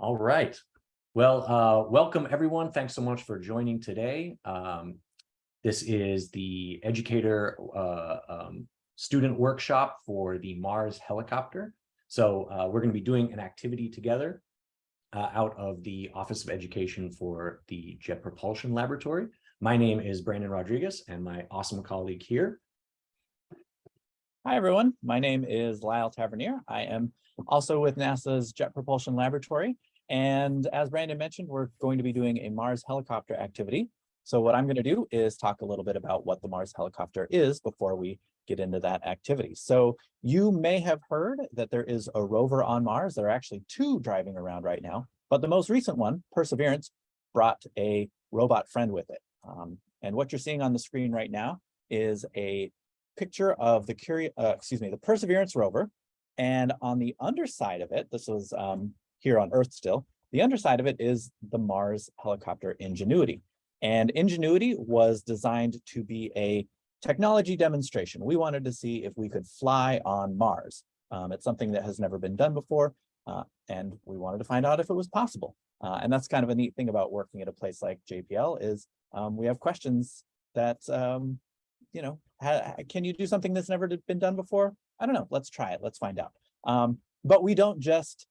All right. Well, uh, welcome everyone. Thanks so much for joining today. Um, this is the educator uh, um, student workshop for the Mars helicopter. So uh, we're going to be doing an activity together uh, out of the Office of Education for the Jet Propulsion Laboratory. My name is Brandon Rodriguez and my awesome colleague here. Hi, everyone. My name is Lyle Tavernier. I am also with NASA's Jet Propulsion Laboratory. And as Brandon mentioned, we're going to be doing a Mars helicopter activity. So what I'm going to do is talk a little bit about what the Mars helicopter is before we get into that activity. So you may have heard that there is a rover on Mars. There are actually two driving around right now, but the most recent one, Perseverance, brought a robot friend with it. Um, and what you're seeing on the screen right now is a picture of the Curio, uh, excuse me, the Perseverance rover. And on the underside of it, this was um, here on Earth still. The underside of it is the Mars helicopter Ingenuity. And Ingenuity was designed to be a technology demonstration. We wanted to see if we could fly on Mars. Um, it's something that has never been done before, uh, and we wanted to find out if it was possible. Uh, and that's kind of a neat thing about working at a place like JPL is um, we have questions that, um, you know, can you do something that's never been done before? I don't know. Let's try it. Let's find out. Um, but we don't just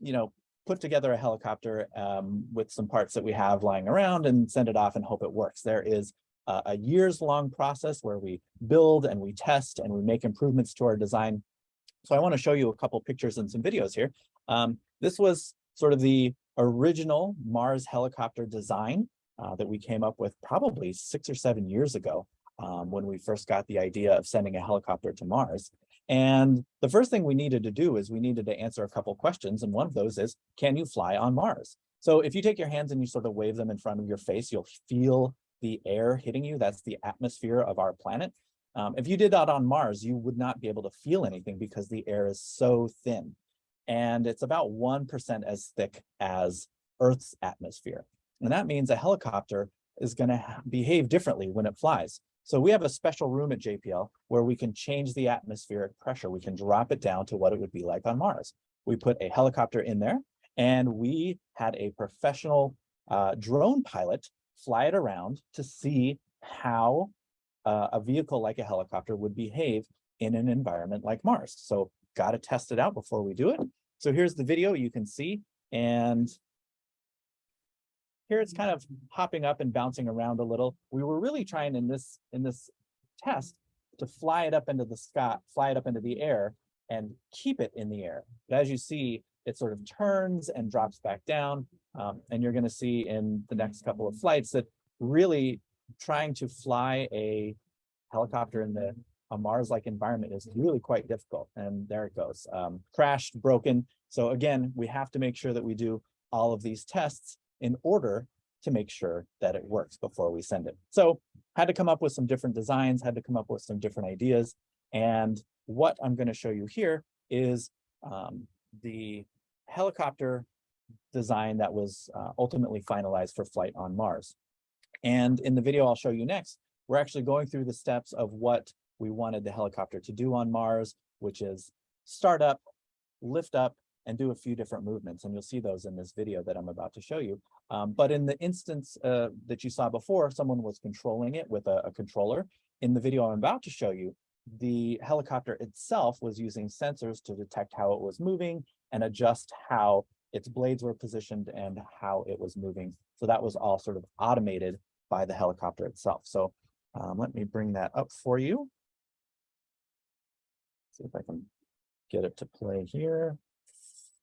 you know, put together a helicopter um, with some parts that we have lying around and send it off and hope it works. There is a, years long process where we build and we test and we make improvements to our design. So I want to show you a couple pictures and some videos here. Um, this was sort of the original Mars helicopter design uh, that we came up with probably six or seven years ago um, when we first got the idea of sending a helicopter to Mars. And the first thing we needed to do is we needed to answer a couple questions. And one of those is, can you fly on Mars? So if you take your hands and you sort of wave them in front of your face, you'll feel the air hitting you. That's the atmosphere of our planet. Um, if you did that on Mars, you would not be able to feel anything because the air is so thin. And it's about 1% as thick as Earth's atmosphere. And that means a helicopter is going to behave differently when it flies. So we have a special room at JPL where we can change the atmospheric pressure. We can drop it down to what it would be like on Mars. We put a helicopter in there and we had a professional uh, drone pilot fly it around to see how uh, a vehicle like a helicopter would behave in an environment like Mars. So got to test it out before we do it. So here's the video you can see. And here it's kind of hopping up and bouncing around a little. We were really trying in this in this test to fly it up into the sky, fly it up into the air and keep it in the air. But as you see, it sort of turns and drops back down. Um, and you're going to see in the next couple of flights that really trying to fly a helicopter in the a Mars-like environment is really quite difficult. And there it goes, um, crashed, broken. So again, we have to make sure that we do all of these tests in order to make sure that it works before we send it. So had to come up with some different designs, had to come up with some different ideas. And what I'm going to show you here is um, the helicopter design that was uh, ultimately finalized for flight on Mars. And in the video I'll show you next, we're actually going through the steps of what we wanted the helicopter to do on Mars, which is start up, lift up, and do a few different movements. And you'll see those in this video that I'm about to show you. Um, but in the instance uh, that you saw before, someone was controlling it with a, a controller. In the video I'm about to show you, the helicopter itself was using sensors to detect how it was moving and adjust how its blades were positioned and how it was moving. So that was all sort of automated by the helicopter itself. So um, let me bring that up for you. See if I can get it to play here.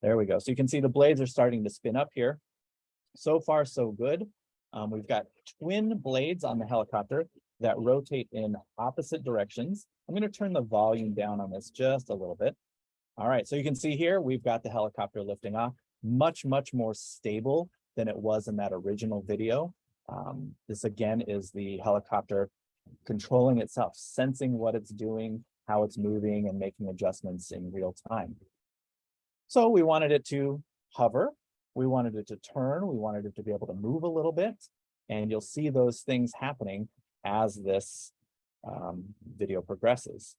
There we go. So you can see the blades are starting to spin up here. So far, so good. Um, we've got twin blades on the helicopter that rotate in opposite directions. I'm going to turn the volume down on this just a little bit. All right, so you can see here, we've got the helicopter lifting off, much, much more stable than it was in that original video. Um, this again is the helicopter controlling itself, sensing what it's doing, how it's moving, and making adjustments in real time. So we wanted it to hover, we wanted it to turn, we wanted it to be able to move a little bit, and you'll see those things happening as this um, video progresses.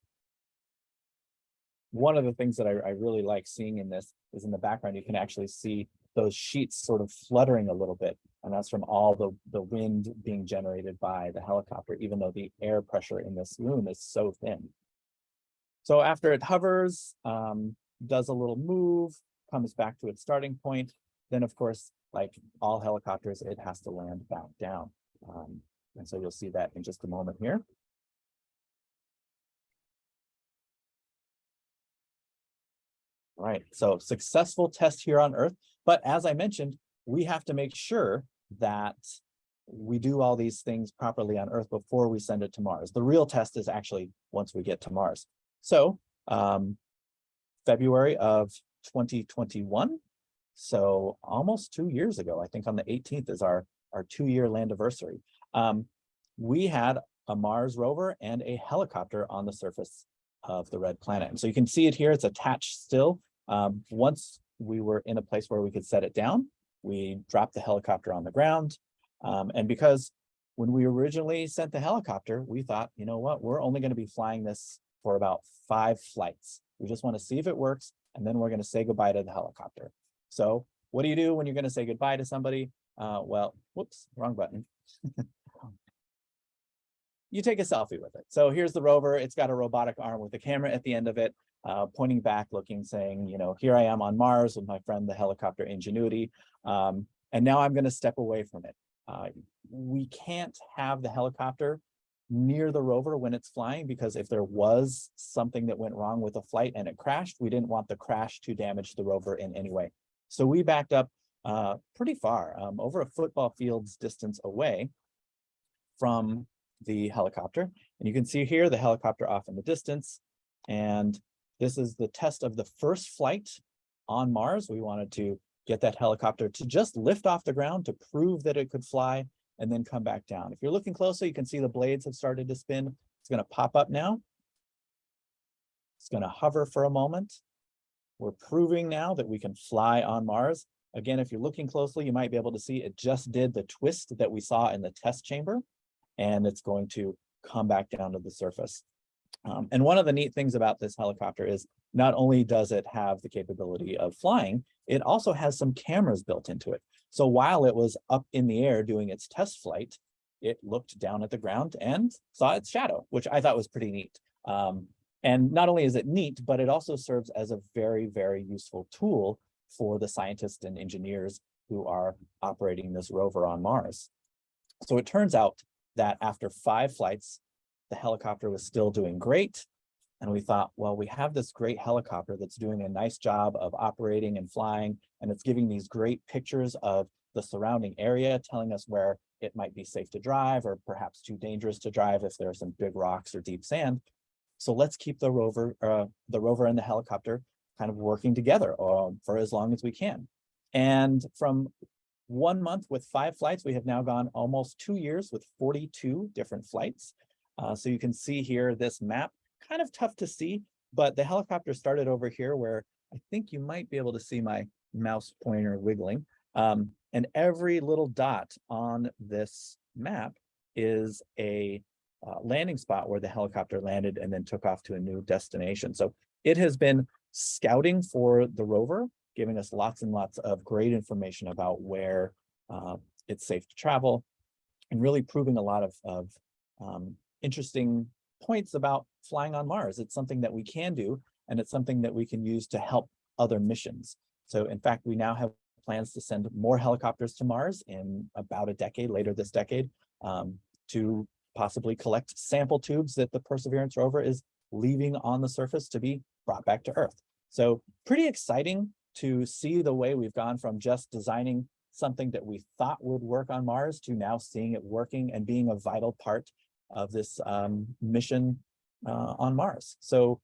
One of the things that I, I really like seeing in this is in the background, you can actually see those sheets sort of fluttering a little bit. And that's from all the, the wind being generated by the helicopter, even though the air pressure in this room is so thin. So after it hovers, um, does a little move, comes back to its starting point, then of course, like all helicopters, it has to land back down. Um, and so you'll see that in just a moment here. Right, so successful test here on Earth, but as I mentioned, we have to make sure that we do all these things properly on Earth before we send it to Mars. The real test is actually once we get to Mars. So um, February of 2021, so almost two years ago, I think on the 18th is our, our two-year land anniversary. Um, we had a Mars rover and a helicopter on the surface of the red planet. And so you can see it here, it's attached still. Um, once we were in a place where we could set it down, we dropped the helicopter on the ground. Um, and because when we originally sent the helicopter, we thought, you know what, we're only going to be flying this for about five flights. We just want to see if it works, and then we're going to say goodbye to the helicopter. So what do you do when you're going to say goodbye to somebody? Uh, well, whoops, wrong button. you take a selfie with it. So here's the rover. It's got a robotic arm with a camera at the end of it, uh, pointing back, looking, saying, you know, here I am on Mars with my friend, the helicopter Ingenuity. Um, and now I'm going to step away from it. Uh, we can't have the helicopter near the rover when it's flying because if there was something that went wrong with the flight and it crashed, we didn't want the crash to damage the rover in any way. So we backed up uh, pretty far, um, over a football field's distance away from the helicopter. And you can see here the helicopter off in the distance. And this is the test of the first flight on Mars. We wanted to get that helicopter to just lift off the ground to prove that it could fly and then come back down. If you're looking closely, you can see the blades have started to spin. It's going to pop up now. It's going to hover for a moment. We're proving now that we can fly on Mars. Again, if you're looking closely, you might be able to see it just did the twist that we saw in the test chamber, and it's going to come back down to the surface. Um, and one of the neat things about this helicopter is not only does it have the capability of flying, it also has some cameras built into it. So while it was up in the air doing its test flight, it looked down at the ground and saw its shadow, which I thought was pretty neat. Um, and not only is it neat, but it also serves as a very, very useful tool for the scientists and engineers who are operating this rover on Mars. So it turns out that after five flights, the helicopter was still doing great. And we thought, well, we have this great helicopter that's doing a nice job of operating and flying, and it's giving these great pictures of the surrounding area, telling us where it might be safe to drive or perhaps too dangerous to drive if there are some big rocks or deep sand. So let's keep the rover, uh, the rover and the helicopter kind of working together uh, for as long as we can. And from one month with five flights, we have now gone almost two years with 42 different flights. Uh, so you can see here this map kind of tough to see, but the helicopter started over here where I think you might be able to see my mouse pointer wiggling. Um, and every little dot on this map is a uh, landing spot where the helicopter landed and then took off to a new destination. So it has been scouting for the rover, giving us lots and lots of great information about where uh, it's safe to travel and really proving a lot of, of um, interesting points about flying on Mars. It's something that we can do, and it's something that we can use to help other missions. So in fact, we now have plans to send more helicopters to Mars in about a decade, later this decade, um, to possibly collect sample tubes that the Perseverance rover is leaving on the surface to be brought back to Earth. So pretty exciting to see the way we've gone from just designing something that we thought would work on Mars to now seeing it working and being a vital part of this um, mission uh, on Mars. So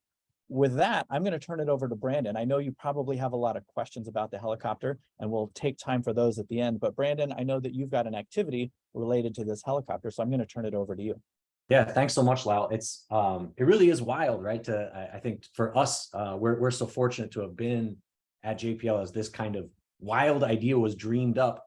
with that, I'm going to turn it over to Brandon. I know you probably have a lot of questions about the helicopter, and we'll take time for those at the end. But Brandon, I know that you've got an activity related to this helicopter, so I'm going to turn it over to you. Yeah, thanks so much, Lyle. It's um, it really is wild, right? To I, I think for us, uh, we're we're so fortunate to have been at JPL as this kind of wild idea was dreamed up.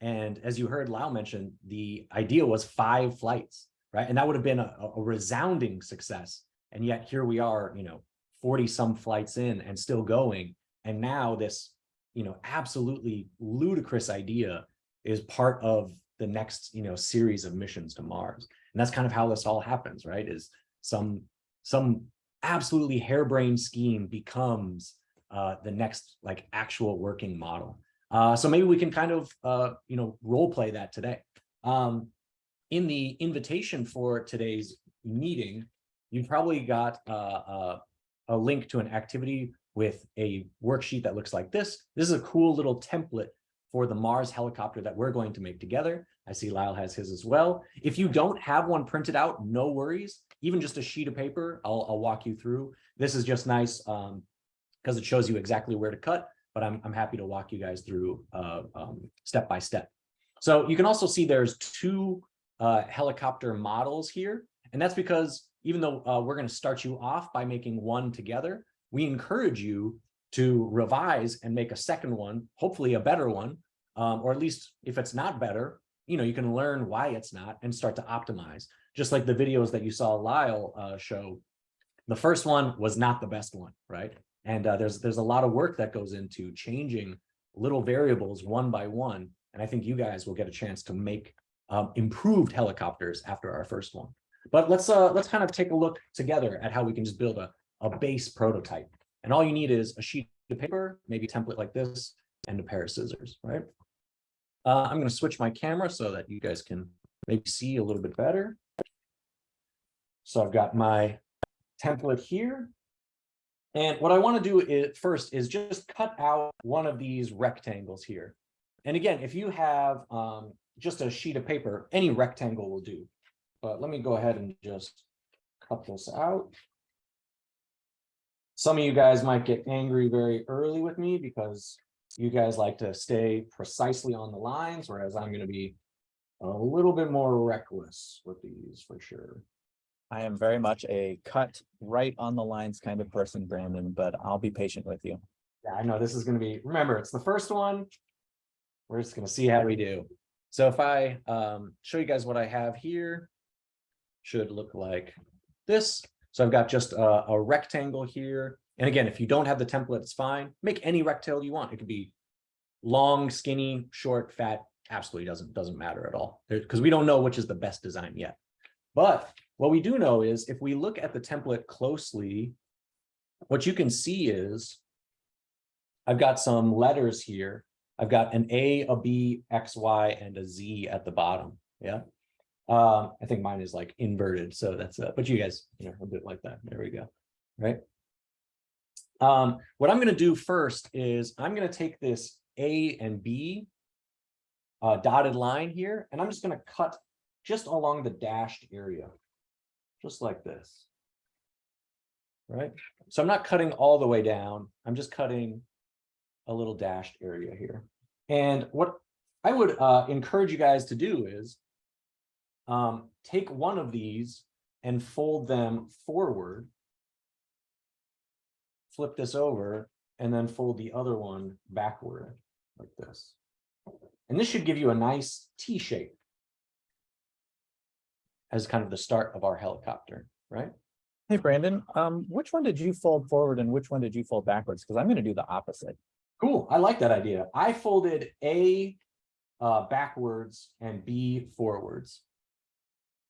And as you heard Lyle mention, the idea was five flights right? And that would have been a, a resounding success. And yet here we are, you know, 40 some flights in and still going. And now this, you know, absolutely ludicrous idea is part of the next, you know, series of missions to Mars. And that's kind of how this all happens, right? Is some, some absolutely harebrained scheme becomes uh, the next like actual working model. Uh, so maybe we can kind of, uh, you know, role play that today. Um, in the invitation for today's meeting, you probably got uh, uh, a link to an activity with a worksheet that looks like this. This is a cool little template for the Mars helicopter that we're going to make together. I see Lyle has his as well. If you don't have one printed out, no worries. Even just a sheet of paper, I'll, I'll walk you through. This is just nice um, because it shows you exactly where to cut, but I'm, I'm happy to walk you guys through uh, um, step by step. So you can also see there's two uh, helicopter models here. And that's because even though uh, we're going to start you off by making one together, we encourage you to revise and make a second one, hopefully a better one, um, or at least if it's not better, you know, you can learn why it's not and start to optimize. Just like the videos that you saw Lyle uh, show, the first one was not the best one, right? And uh, there's there's a lot of work that goes into changing little variables one by one. And I think you guys will get a chance to make um, improved helicopters after our first one. But let's uh, let's kind of take a look together at how we can just build a, a base prototype. And all you need is a sheet of paper, maybe a template like this, and a pair of scissors, right? Uh, I'm going to switch my camera so that you guys can maybe see a little bit better. So I've got my template here. And what I want to do is, first is just cut out one of these rectangles here. And again, if you have um, just a sheet of paper, any rectangle will do. But let me go ahead and just cut this out. Some of you guys might get angry very early with me because you guys like to stay precisely on the lines, whereas I'm going to be a little bit more reckless with these for sure. I am very much a cut right on the lines kind of person, Brandon, but I'll be patient with you. Yeah, I know this is going to be, remember, it's the first one. We're just going to see how we do. So if I um, show you guys what I have here, should look like this. So I've got just a, a rectangle here. And again, if you don't have the template, it's fine. Make any rectangle you want. It could be long, skinny, short, fat, absolutely doesn't, doesn't matter at all. Because we don't know which is the best design yet. But what we do know is if we look at the template closely, what you can see is I've got some letters here. I've got an A, a B, X, Y, and a Z at the bottom. Yeah. Um, I think mine is like inverted. So that's, uh, but you guys, you know, a bit like that. There we go. Right. Um, what I'm going to do first is I'm going to take this A and B uh, dotted line here, and I'm just going to cut just along the dashed area, just like this. Right. So I'm not cutting all the way down. I'm just cutting a little dashed area here. And what I would uh, encourage you guys to do is um, take one of these and fold them forward flip this over and then fold the other one backward like this. And this should give you a nice T shape as kind of the start of our helicopter, right? Hey, Brandon, um, which one did you fold forward and which one did you fold backwards? Because I'm going to do the opposite. Cool. I like that idea. I folded A uh, backwards and B forwards.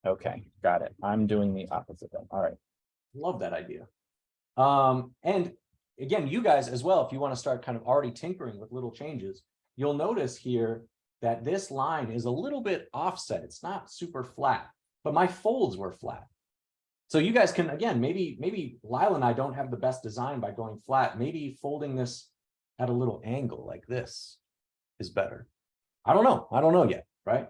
Okay, got it. I'm doing the opposite then. All right. Love that idea. Um, and again, you guys as well, if you want to start kind of already tinkering with little changes, you'll notice here that this line is a little bit offset. It's not super flat, but my folds were flat. So you guys can, again, maybe, maybe Lyle and I don't have the best design by going flat. Maybe folding this at a little angle like this is better. I don't know. I don't know yet, right?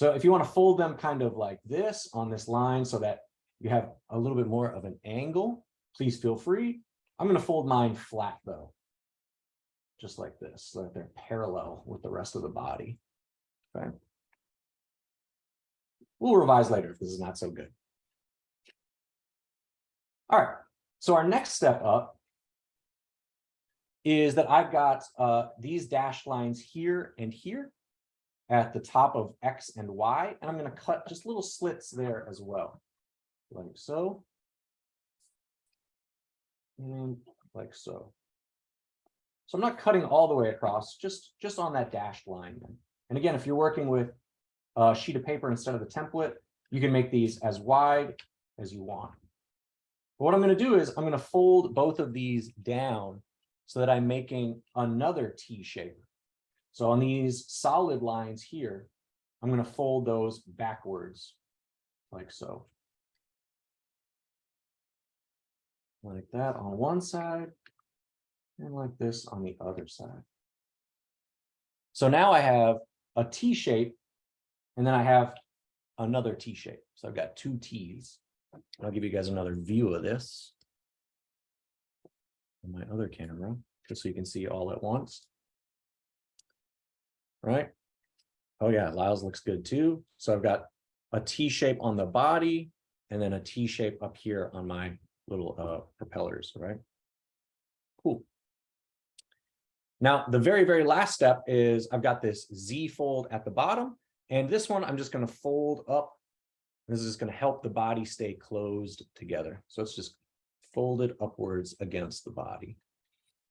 So if you want to fold them kind of like this on this line so that you have a little bit more of an angle, please feel free. I'm going to fold mine flat though, just like this, so that they're parallel with the rest of the body. Okay. We'll revise later if this is not so good. All right, so our next step up is that I've got uh, these dashed lines here and here at the top of X and Y, and I'm going to cut just little slits there as well like so. And like so. So I'm not cutting all the way across, just, just on that dashed line. And again, if you're working with a sheet of paper instead of the template, you can make these as wide as you want. But What I'm gonna do is I'm gonna fold both of these down so that I'm making another T shape. So on these solid lines here, I'm gonna fold those backwards like so. Like that on one side and like this on the other side. So now I have a T shape and then I have another T shape. So I've got two Ts. I'll give you guys another view of this. On my other camera, just so you can see all at once. Right? Oh yeah, Lyle's looks good too. So I've got a T shape on the body and then a T shape up here on my little uh propellers, right? Cool. Now, the very, very last step is I've got this Z fold at the bottom, and this one I'm just going to fold up. This is going to help the body stay closed together. So it's just folded upwards against the body.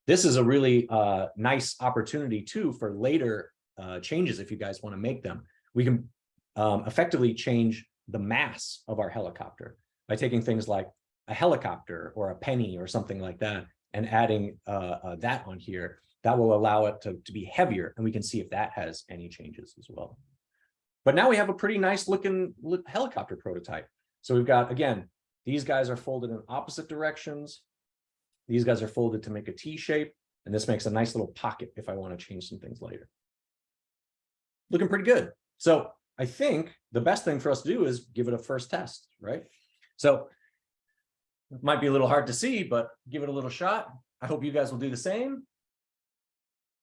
This is a really uh, nice opportunity too for later uh, changes if you guys want to make them. We can um, effectively change the mass of our helicopter by taking things like a helicopter or a penny or something like that and adding uh, uh, that on here that will allow it to, to be heavier and we can see if that has any changes as well. But now we have a pretty nice looking helicopter prototype. So we've got, again, these guys are folded in opposite directions. These guys are folded to make a T shape, and this makes a nice little pocket if I want to change some things later. Looking pretty good. So I think the best thing for us to do is give it a first test, right? So it might be a little hard to see, but give it a little shot. I hope you guys will do the same.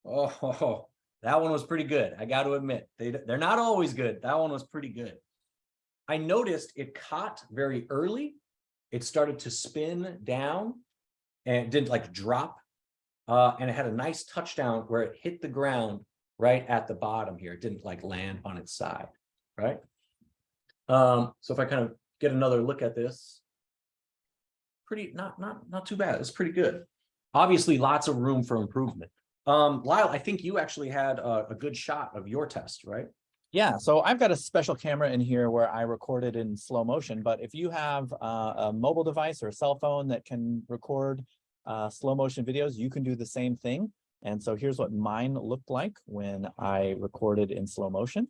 Oh, that one was pretty good. I got to admit, they, they're not always good. That one was pretty good. I noticed it caught very early. It started to spin down and didn't like drop. Uh, and it had a nice touchdown where it hit the ground right at the bottom here. It didn't like land on its side, right? Um, so if I kind of get another look at this, pretty, not, not, not too bad. It's pretty good. Obviously, lots of room for improvement. Um, Lyle, I think you actually had a, a good shot of your test, right? Yeah, so I've got a special camera in here where I recorded in slow motion, but if you have uh, a mobile device or a cell phone that can record uh, slow motion videos, you can do the same thing. And so here's what mine looked like when I recorded in slow motion.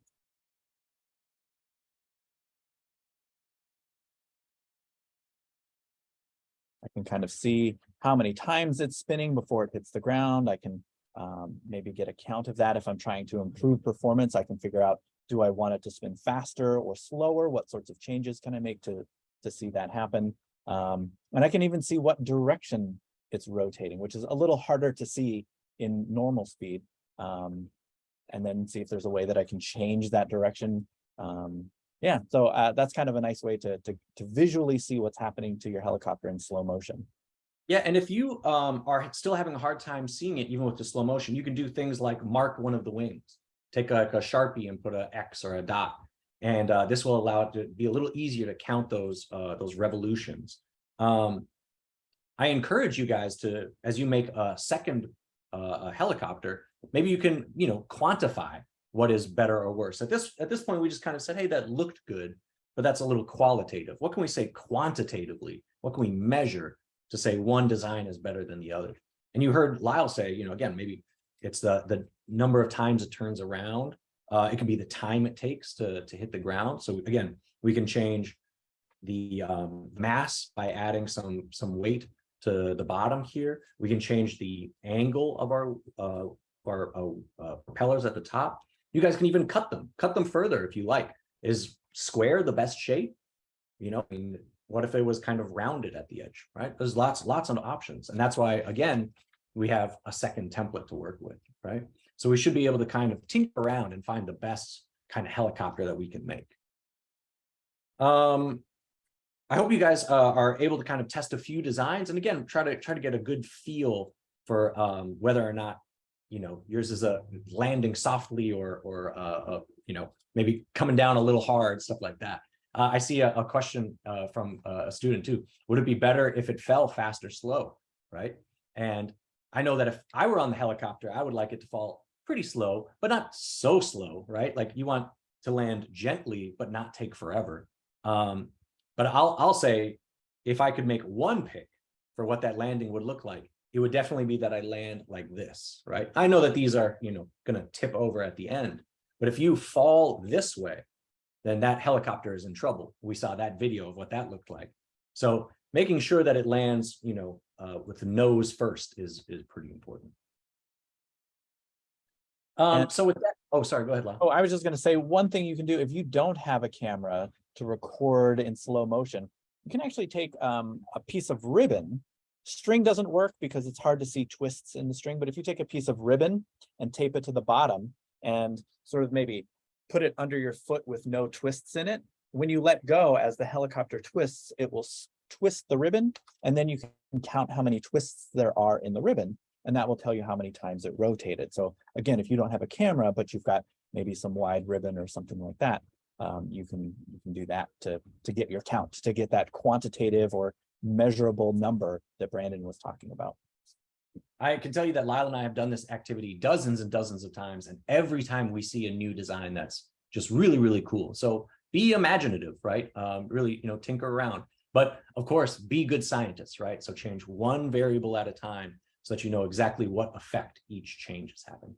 I can kind of see how many times it's spinning before it hits the ground. I can um, maybe get a count of that. If I'm trying to improve performance, I can figure out, do I want it to spin faster or slower? What sorts of changes can I make to, to see that happen? Um, and I can even see what direction it's rotating, which is a little harder to see in normal speed. Um, and then see if there's a way that I can change that direction. Um, yeah, so uh, that's kind of a nice way to, to, to visually see what's happening to your helicopter in slow motion. Yeah, and if you um, are still having a hard time seeing it, even with the slow motion, you can do things like mark one of the wings. Take a, a Sharpie and put a X or a dot. And uh, this will allow it to be a little easier to count those, uh, those revolutions. Um, I encourage you guys to, as you make a second a helicopter, maybe you can, you know, quantify what is better or worse. At this, at this point, we just kind of said, hey, that looked good, but that's a little qualitative. What can we say quantitatively? What can we measure to say one design is better than the other? And you heard Lyle say, you know, again, maybe it's the, the number of times it turns around. Uh, it can be the time it takes to, to hit the ground. So again, we can change the um, mass by adding some, some weight to the bottom here. We can change the angle of our, uh, our uh, uh, propellers at the top. You guys can even cut them, cut them further if you like. Is square the best shape? You know, I mean, what if it was kind of rounded at the edge, right? There's lots, lots of options. And that's why, again, we have a second template to work with, right? So we should be able to kind of tinker around and find the best kind of helicopter that we can make. Um, I hope you guys uh, are able to kind of test a few designs and again, try to try to get a good feel for um, whether or not, you know, yours is a landing softly or, or uh, uh, you know, maybe coming down a little hard, stuff like that. Uh, I see a, a question uh, from uh, a student too. Would it be better if it fell fast or slow, right? And I know that if I were on the helicopter, I would like it to fall pretty slow, but not so slow, right? Like you want to land gently, but not take forever. Um, but I'll, I'll say, if I could make one pick for what that landing would look like, it would definitely be that I land like this, right? I know that these are, you know, gonna tip over at the end, but if you fall this way, then that helicopter is in trouble. We saw that video of what that looked like. So making sure that it lands, you know, uh, with the nose first is, is pretty important. Um, so with that, oh, sorry, go ahead, Lon. Oh, I was just gonna say, one thing you can do if you don't have a camera to record in slow motion, you can actually take um a piece of ribbon. String doesn't work because it's hard to see twists in the string, but if you take a piece of ribbon and tape it to the bottom and sort of maybe put it under your foot with no twists in it, when you let go as the helicopter twists, it will twist the ribbon and then you can count how many twists there are in the ribbon. And that will tell you how many times it rotated. So again, if you don't have a camera, but you've got maybe some wide ribbon or something like that, um, you can, you can do that to, to get your count, to get that quantitative or measurable number that Brandon was talking about. I can tell you that Lyle and I have done this activity dozens and dozens of times, and every time we see a new design that's just really, really cool. So be imaginative, right? Um, really, you know, tinker around. But of course, be good scientists, right? So change one variable at a time so that you know exactly what effect each change is having.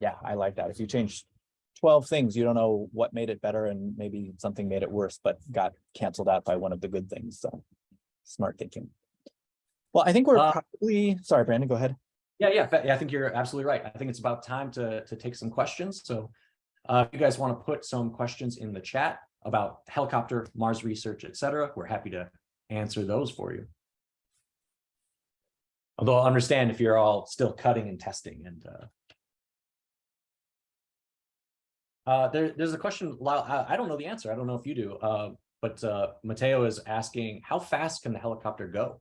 Yeah, I like that. If you change twelve things, you don't know what made it better and maybe something made it worse, but got canceled out by one of the good things. So smart thinking. Well, I think we're Uh, probably, sorry, Brandon, go ahead. Yeah, yeah, yeah, I think you're absolutely right. I think it's about time to, to take some questions. So uh, if you guys want to put some questions in the chat about helicopter, Mars research, etc we're happy to answer those for you. Although I understand if you're all still cutting and testing and uh, uh, there, there's a question, I, don't know the answer. I don't know if you do, uh, but uh, Mateo is asking, how fast can the helicopter go?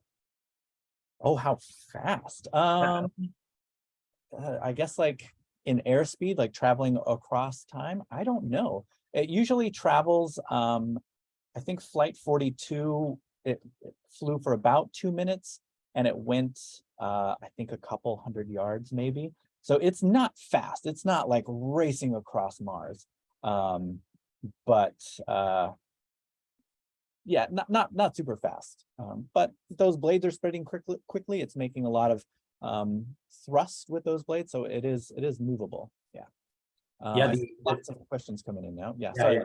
Oh, how fast? Um, uh, I guess like in airspeed, like traveling across time. I don't know. It usually travels, um, I think flight forty-two, it, it flew for about two minutes and it went, uh, I think a couple hundred yards maybe. So it's not fast. It's not like racing across Mars. Um, but, uh, yeah, not not not super fast. Um, but those blades are spreading quickly. Quickly, it's making a lot of um, thrust with those blades, so it is it is movable. Yeah. Uh, Yeah, the- lots of questions coming in now. Yeah. Yeah, sorry.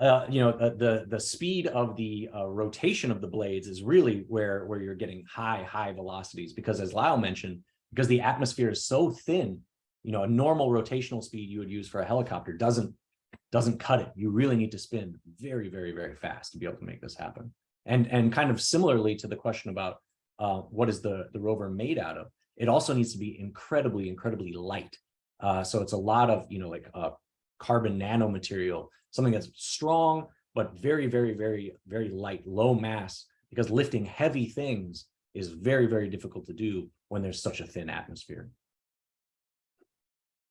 yeah. uh, you know, the, the, the speed of the uh, rotation of the blades is really where, where you're getting high, high velocities, because as Lyle mentioned, because the atmosphere is so thin, you know, a normal rotational speed you would use for a helicopter doesn't, doesn't cut it. You really need to spin very, very, very fast to be able to make this happen. And, and kind of similarly to the question about uh, what is the, the rover made out of, it also needs to be incredibly, incredibly light. Uh, so it's a lot of, you know, like uh, carbon nanomaterial, something that's strong, but very, very, very, very light, low mass, because lifting heavy things is very, very difficult to do when there's such a thin atmosphere.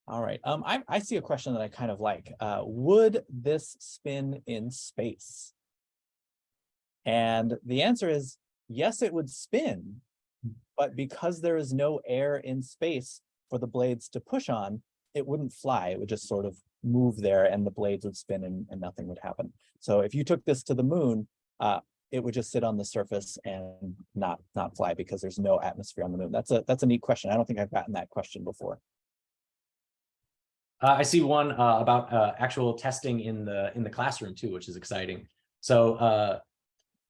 All right. Um, I I see a question that I kind of like. Uh, would this spin in space? And the answer is yes, it would spin, but because there is no air in space for the blades to push on, it wouldn't fly. It would just sort of move there and the blades would spin and, and nothing would happen. So if you took this to the moon, uh, it would just sit on the surface and not not fly because there's no atmosphere on the moon. That's a that's a neat question. I don't think I've gotten that question before. Uh, I see one uh, about uh, actual testing in the in the classroom too, which is exciting. So uh,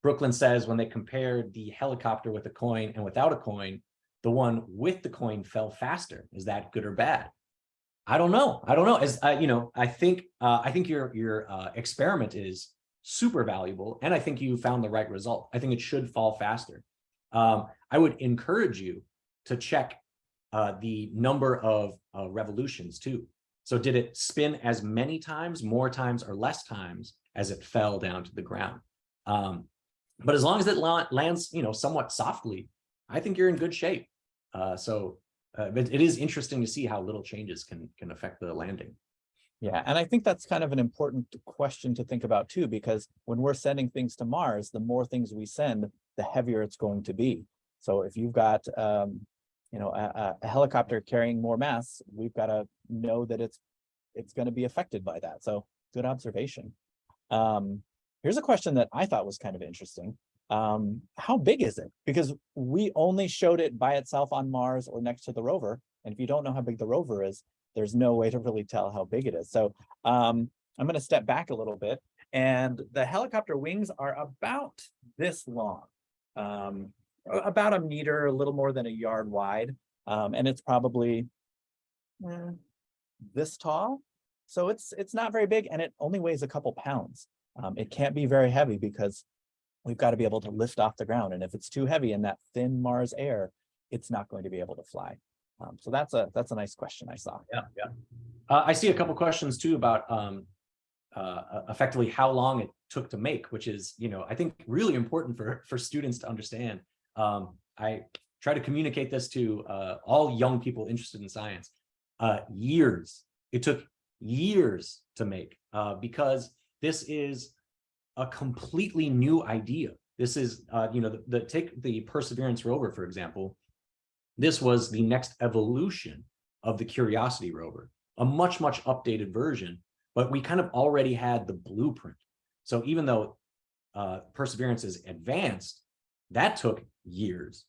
Brooklyn says when they compared the helicopter with a coin and without a coin, the one with the coin fell faster. Is that good or bad? I don't know. I don't know. As uh, you know, I think uh, I think your your experiment is super valuable, and I think you found the right result. I think it should fall faster. Um, I would encourage you to check uh, the number of uh, revolutions too. So did it spin as many times, more times, or less times as it fell down to the ground? Um, but as long as it la- lands, you know, somewhat softly, I think you're in good shape. Uh, so uh, it is interesting to see how little changes can can affect the landing. Yeah, and I think that's kind of an important question to think about too, because when we're sending things to Mars, the more things we send, the heavier it's going to be. So if you've got um, you know, a, a- helicopter carrying more mass, we've got to know that it's, it's going to be affected by that. So good observation. Um, here's a question that I thought was kind of interesting. Um, how big is it? Because we only showed it by itself on Mars or next to the rover. And if you don't know how big the rover is, there's no way to really tell how big it is. So um, I'm going to step back a little bit. And the helicopter wings are about this long, um, about a meter, a little more than a yard wide. Um, and it's probably eh, this tall. So it's it's not very big and it only weighs a couple pounds. Um, it can't be very heavy because we've got to be able to lift off the ground. And if it's too heavy in that thin Mars air, it's not going to be able to fly. Um, so that's a that's a nice question I saw. Yeah, yeah. Uh, I see a couple questions too about um, uh, effectively how long it took to make, which is, you know, I think really important for for students to understand. Um, I try to communicate this to uh, all young people interested in science. Uh, years. It took years to make uh, because this is a completely new idea. This is, uh, you know, the, the take the Perseverance rover, for example. This was the next evolution of the Curiosity rover, a much, much updated version, but we kind of already had the blueprint. So even though uh, Perseverance is advanced, that took years,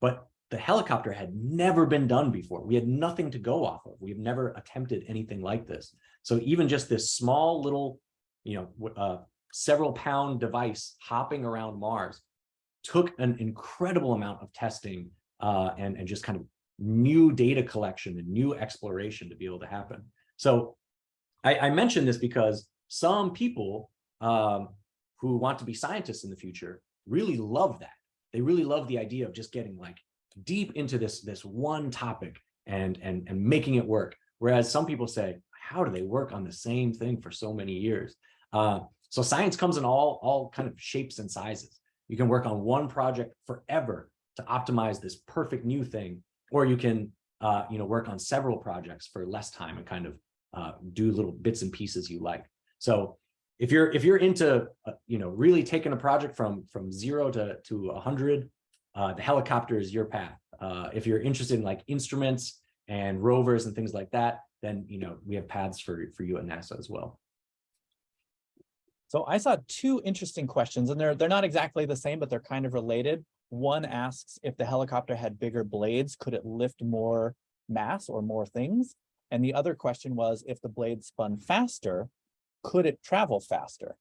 but the helicopter had never been done before. We had nothing to go off of. We've never attempted anything like this. So even just this small little, you know, uh, several pound device hopping around Mars took an incredible amount of testing uh, and, and just kind of new data collection and new exploration to be able to happen. So I, I mention this because some people um, who want to be scientists in the future really love that. They really love the idea of just getting like deep into this, this one topic and, and, and making it work. Whereas some people say, how do they work on the same thing for so many years? Uh, so science comes in all, all kind of shapes and sizes. You can work on one project forever to optimize this perfect new thing, or you can, uh, you know, work on several projects for less time and kind of uh, do little bits and pieces you like. So if you're if you're into, uh, you know, really taking a project from from zero to to a hundred, uh, the helicopter is your path. Uh, if you're interested in like instruments and rovers and things like that, then you know we have paths for for you at NASA as well. So I saw two interesting questions and they're they're not exactly the same, but they're kind of related. One asks if the helicopter had bigger blades, could it lift more mass or more things? And the other question was if the blade spun faster, could it travel faster?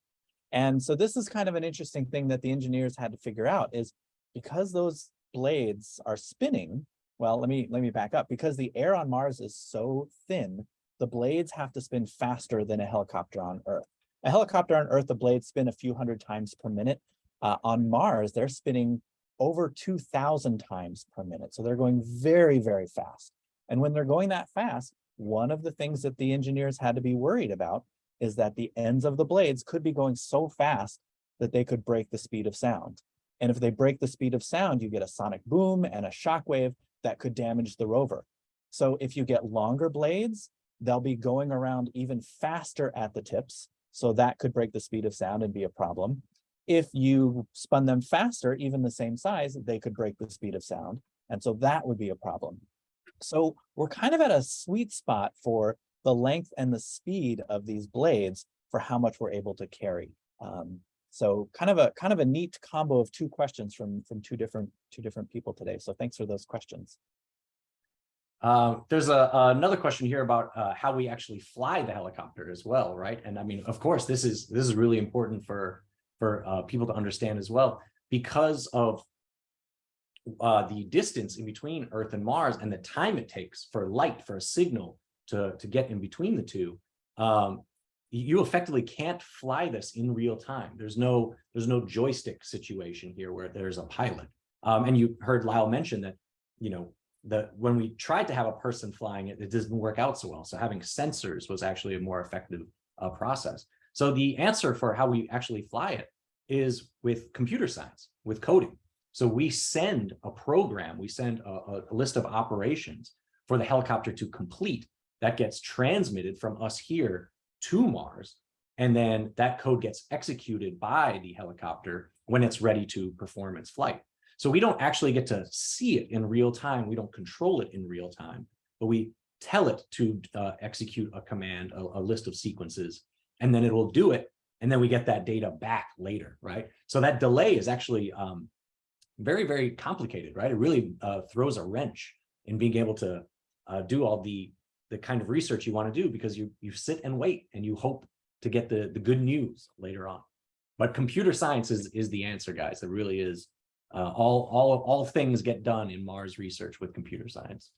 And so this is kind of an interesting thing that the engineers had to figure out is because those blades are spinning, well, let me let me back up because the air on Mars is so thin, the blades have to spin faster than a helicopter on Earth. A helicopter on Earth, the blades spin a few hundred times per minute. Uh, on Mars, they're spinning over 2000 times per minute. So they're going very, very fast. And when they're going that fast, one of the things that the engineers had to be worried about is that the ends of the blades could be going so fast that they could break the speed of sound. And if they break the speed of sound, you get a sonic boom and a shock wave that could damage the rover. So if you get longer blades, they'll be going around even faster at the tips. So that could break the speed of sound and be a problem. If you spun them faster, even the same size, they could break the speed of sound. And so that would be a problem. So we're kind of at a sweet spot for the length and the speed of these blades for how much we're able to carry. Um, so kind of a kind of a neat combo of two questions from from two different two different people today. So thanks for those questions. Uh, there's a, another question here about uh, how we actually fly the helicopter as well, right? And I mean, of course, this is this is really important for for uh, people to understand as well because of uh, the distance in between Earth and Mars and the time it takes for light for a signal to to get in between the two. Um, you effectively can't fly this in real time. There's no there's no joystick situation here where there's a pilot. Um, and you heard Lyle mention that, you know, the when we tried to have a person flying it, it doesn't work out so well. So having sensors was actually a more effective uh, process. So the answer for how we actually fly it is with computer science, with coding. So we send a program, we send a, a list of operations for the helicopter to complete that gets transmitted from us here to Mars. And then that code gets executed by the helicopter when it's ready to perform its flight. So we don't actually get to see it in real time. We don't control it in real time, but we tell it to uh, execute a command, a, a list of sequences, and then it will do it. And then we get that data back later, right? So that delay is actually um, very, very complicated, right? It really uh, throws a wrench in being able to uh, do all the the kind of research you want to do because you you sit and wait and you hope to get the the good news later on. But computer science is is the answer, guys. It really is. Uh, all all all things get done in Mars research with computer science.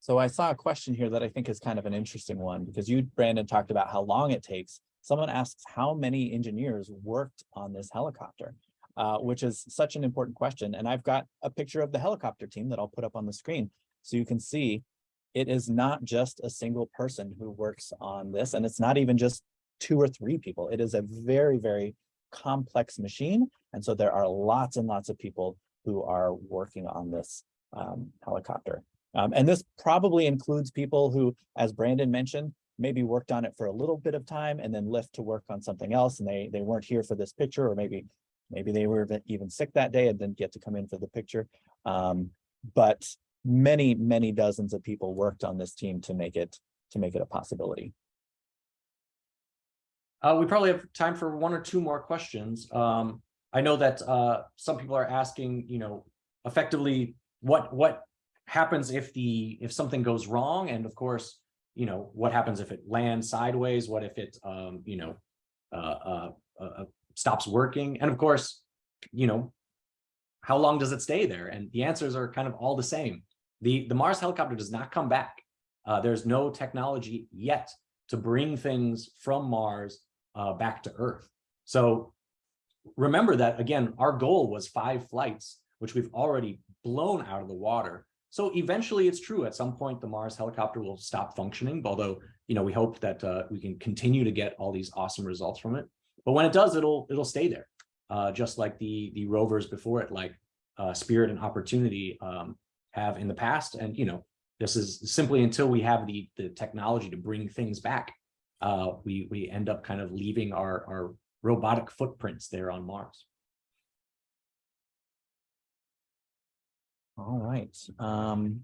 So I saw a question here that I think is kind of an interesting one because you, Brandon, talked about how long it takes. Someone asks how many engineers worked on this helicopter, uh, which is such an important question. And I've got a picture of the helicopter team that I'll put up on the screen so you can see it is not just a single person who works on this, and it's not even just two or three people. It is a very, very complex machine. And so there are lots and lots of people who are working on this um, helicopter. Um, and this probably includes people who, as Brandon mentioned, maybe worked on it for a little bit of time and then left to work on something else and they they weren't here for this picture or maybe maybe they were even sick that day and didn't get to come in for the picture. Um, but many, many dozens of people worked on this team to make it to make it a possibility. Uh, we probably have time for one or two more questions. Um, I know that uh, some people are asking, you know, effectively what what happens if the if something goes wrong, and of course, you know, what happens if it lands sideways? What if it, um, you know, uh, uh, uh, stops working? And of course, you know, how long does it stay there? And the answers are kind of all the same. The, the Mars helicopter does not come back. Uh, there's no technology yet to bring things from Mars uh, back to Earth. So remember that, again, our goal was five flights, which we've already blown out of the water. So eventually it's true at some point the Mars helicopter will stop functioning, although, you know, we hope that uh, we can continue to get all these awesome results from it. But when it does, it'll it'll stay there, uh, just like the the rovers before it, like uh, Spirit and Opportunity um, have in the past. And, you know, this is simply until we have the, the technology to bring things back, uh, we, we end up kind of leaving our, our robotic footprints there on Mars. All right. Um,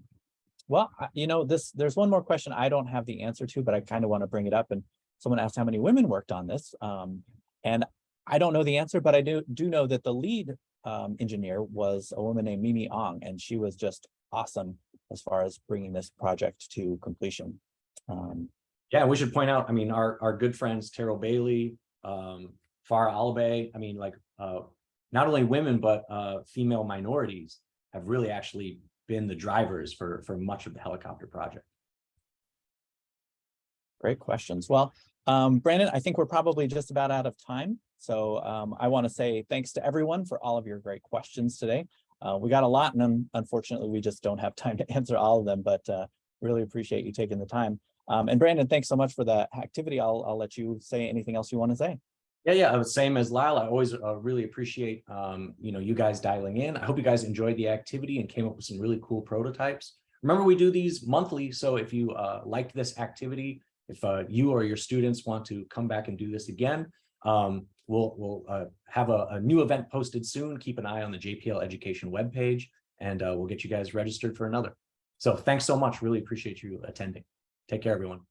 well, you know, this there's one more question I don't have the answer to, but I kind of want to bring it up. And someone asked how many women worked on this. Um, and I don't know the answer, but I do do know that the lead um, engineer was a woman named MiMi Aung, and she was just awesome as far as bringing this project to completion. Um, yeah, we should point out, I mean, our, our good friends, Terrell Bailey, um, Farah Alibay, I mean, like, uh, not only women, but uh, female minorities have really actually been the drivers for, for much of the helicopter project. Great questions. Well, um, Brandon, I think we're probably just about out of time. So um, I want to say thanks to everyone for all of your great questions today. Uh, we got a lot and unfortunately we just don't have time to answer all of them, but uh, really appreciate you taking the time. Um, and Brandon, thanks so much for the activity. I'll, I'll let you say anything else you want to say. Yeah, yeah, uh, same as Lyle. I always uh, really appreciate, um, you know, you guys dialing in. I hope you guys enjoyed the activity and came up with some really cool prototypes. Remember, we do these monthly. So if you uh, liked this activity, if uh, you or your students want to come back and do this again, um, we'll, we'll uh, have a, a, new event posted soon. Keep an eye on the JPL education webpage and uh, we'll get you guys registered for another. So thanks so much. Really appreciate you attending. Take care, everyone.